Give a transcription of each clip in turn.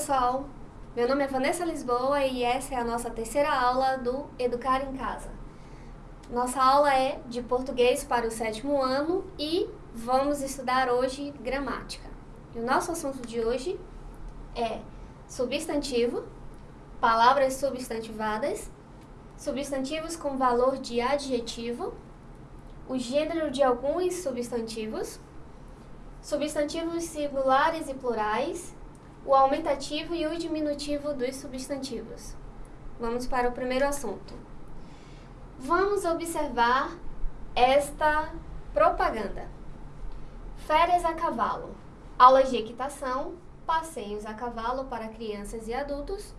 pessoal! Meu nome é Vanessa Lisboa e essa é a nossa terceira aula do Educar em Casa. Nossa aula é de português para o sétimo ano e vamos estudar hoje gramática. E o nosso assunto de hoje é substantivo, palavras substantivadas, substantivos com valor de adjetivo, o gênero de alguns substantivos, substantivos singulares e plurais, o aumentativo e o diminutivo dos substantivos. Vamos para o primeiro assunto. Vamos observar esta propaganda. Férias a cavalo, aulas de equitação, passeios a cavalo para crianças e adultos.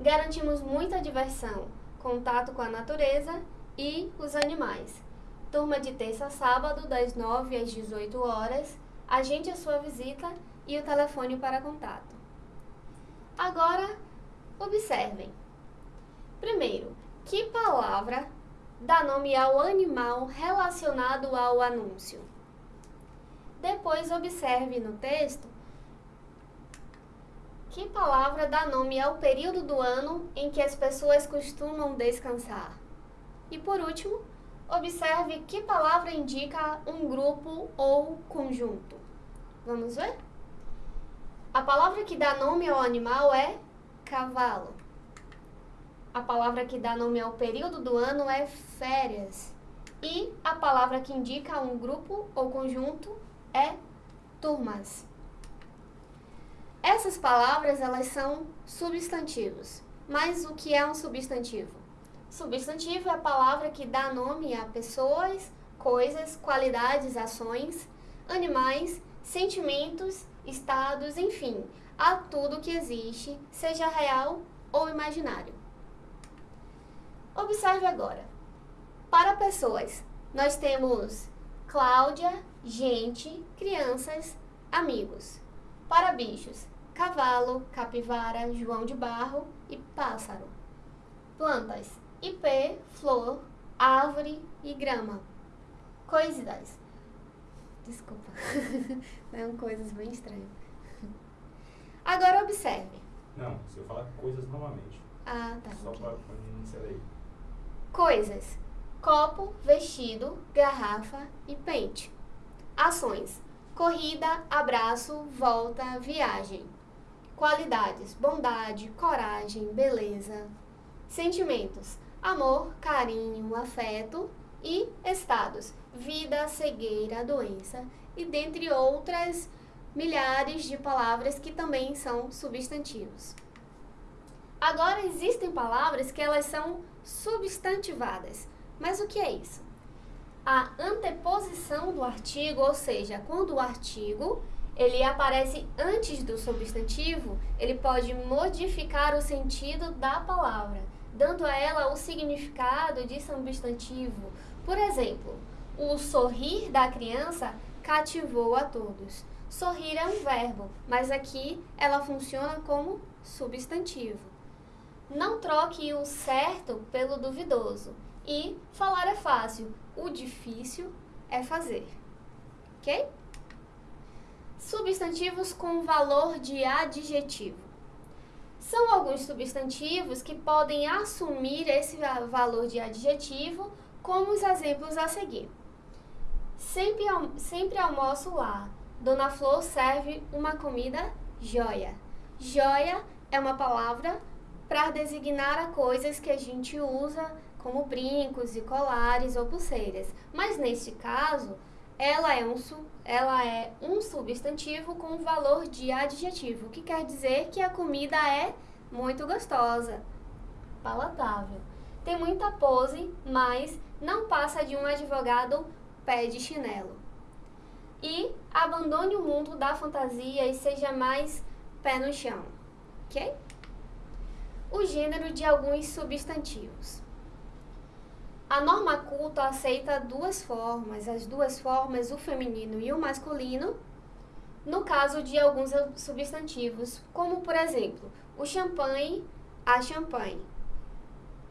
Garantimos muita diversão, contato com a natureza e os animais. Turma de terça a sábado, das 9 às 18 horas. Agende a sua visita e o telefone para contato. Agora, observem. Primeiro, que palavra dá nome ao animal relacionado ao anúncio? Depois, observe no texto que palavra dá nome ao período do ano em que as pessoas costumam descansar? E por último, observe que palavra indica um grupo ou conjunto. Vamos ver? A palavra que dá nome ao animal é cavalo. A palavra que dá nome ao período do ano é férias. E a palavra que indica um grupo ou conjunto é turmas. Essas palavras, elas são substantivos. Mas o que é um substantivo? Substantivo é a palavra que dá nome a pessoas, coisas, qualidades, ações, animais, sentimentos, estados, enfim, a tudo que existe, seja real ou imaginário. Observe agora. Para pessoas, nós temos Cláudia, gente, crianças, amigos. Para bichos, cavalo, capivara, João de Barro e pássaro. Plantas, ipê, flor, árvore e grama. Coisas. Desculpa. São coisas bem estranhas. Agora observe. Não, se eu falar coisas novamente. Ah, tá. Só para iniciar aí. Coisas: copo, vestido, garrafa e pente. Ações: corrida, abraço, volta, viagem. Qualidades: bondade, coragem, beleza. Sentimentos: amor, carinho, afeto e estados: vida, cegueira, doença e dentre outras milhares de palavras que também são substantivos. Agora existem palavras que elas são substantivadas. Mas o que é isso? A anteposição do artigo, ou seja, quando o artigo ele aparece antes do substantivo, ele pode modificar o sentido da palavra, dando a ela o significado de substantivo. Por exemplo, o sorrir da criança cativou a todos. Sorrir é um verbo, mas aqui ela funciona como substantivo. Não troque o certo pelo duvidoso. E falar é fácil, o difícil é fazer. Ok? Substantivos com valor de adjetivo. São alguns substantivos que podem assumir esse va- valor de adjetivo, como os exemplos a seguir. Sempre, sempre almoço lá. Dona Flor serve uma comida joia. Joia é uma palavra para designar a coisas que a gente usa como brincos e colares ou pulseiras. Mas neste caso, ela é um, ela é um substantivo com valor de adjetivo, que quer dizer que a comida é muito gostosa, palatável. Tem muita pose, mas não passa de um advogado pé de chinelo. E abandone o mundo da fantasia e seja mais pé no chão, ok? O gênero de alguns substantivos. A norma culta aceita duas formas, as duas formas, o feminino e o masculino, no caso de alguns substantivos, como por exemplo, o champanhe, a champanhe,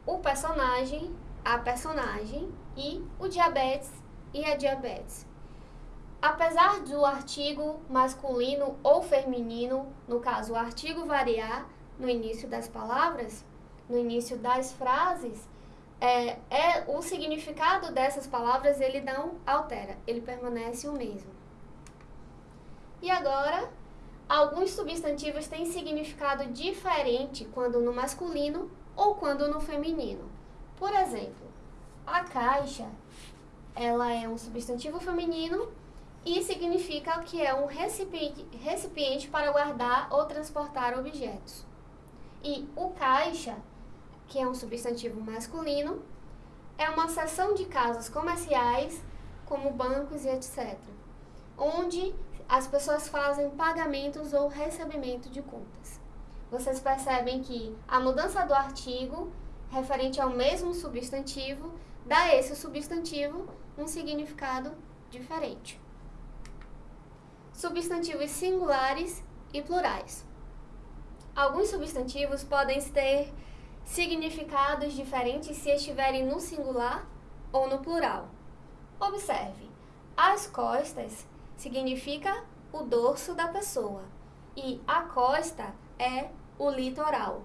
o personagem, a personagem e o diabetes e a diabetes. Apesar do artigo masculino ou feminino, no caso o artigo variar no início das palavras, no início das frases, é, é o significado dessas palavras ele não altera, ele permanece o mesmo. E agora, alguns substantivos têm significado diferente quando no masculino ou quando no feminino. Por exemplo, a caixa, ela é um substantivo feminino e significa que é um recipiente, recipiente para guardar ou transportar objetos. E o caixa que é um substantivo masculino, é uma seção de casas comerciais, como bancos e etc., onde as pessoas fazem pagamentos ou recebimento de contas. Vocês percebem que a mudança do artigo referente ao mesmo substantivo dá a esse substantivo um significado diferente. Substantivos singulares e plurais. Alguns substantivos podem ter significados diferentes se estiverem no singular ou no plural. Observe, as costas significa o dorso da pessoa e a costa é o litoral.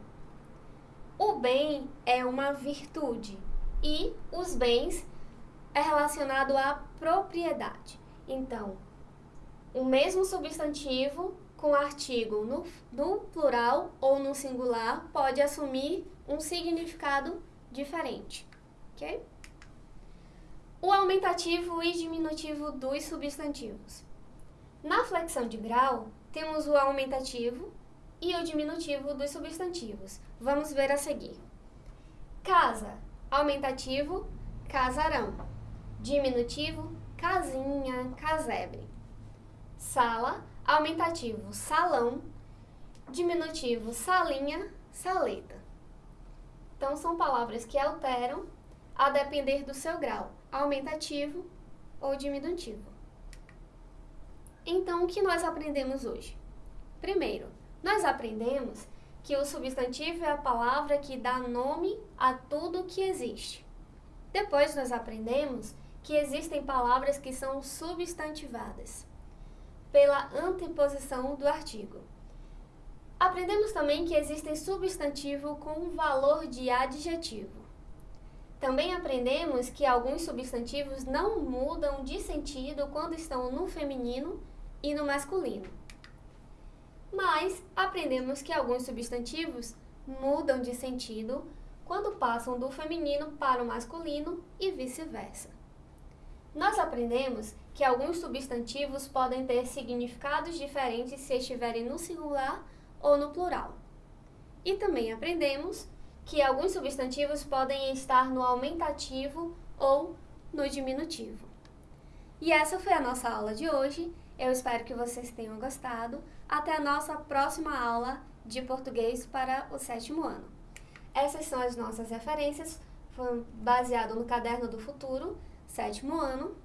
O bem é uma virtude e os bens é relacionado à propriedade. Então, o mesmo substantivo com artigo no, no plural ou no singular pode assumir um significado diferente, ok? O aumentativo e diminutivo dos substantivos. Na flexão de grau, temos o aumentativo e o diminutivo dos substantivos. Vamos ver a seguir. Casa, aumentativo, casarão. Diminutivo, casinha, casebre. Sala, aumentativo salão, diminutivo salinha, saleta. Então, são palavras que alteram a depender do seu grau, aumentativo ou diminutivo. Então, o que nós aprendemos hoje? Primeiro, nós aprendemos que o substantivo é a palavra que dá nome a tudo que existe. Depois, nós aprendemos que existem palavras que são substantivadas pela anteposição do artigo. Aprendemos também que existem substantivo com valor de adjetivo. Também aprendemos que alguns substantivos não mudam de sentido quando estão no feminino e no masculino. Mas aprendemos que alguns substantivos mudam de sentido quando passam do feminino para o masculino e vice-versa. Nós aprendemos que alguns substantivos podem ter significados diferentes se estiverem no singular ou no plural. E também aprendemos que alguns substantivos podem estar no aumentativo ou no diminutivo. E essa foi a nossa aula de hoje. Eu espero que vocês tenham gostado. Até a nossa próxima aula de português para o sétimo ano. Essas são as nossas referências, foi baseado no Caderno do Futuro, sétimo ano,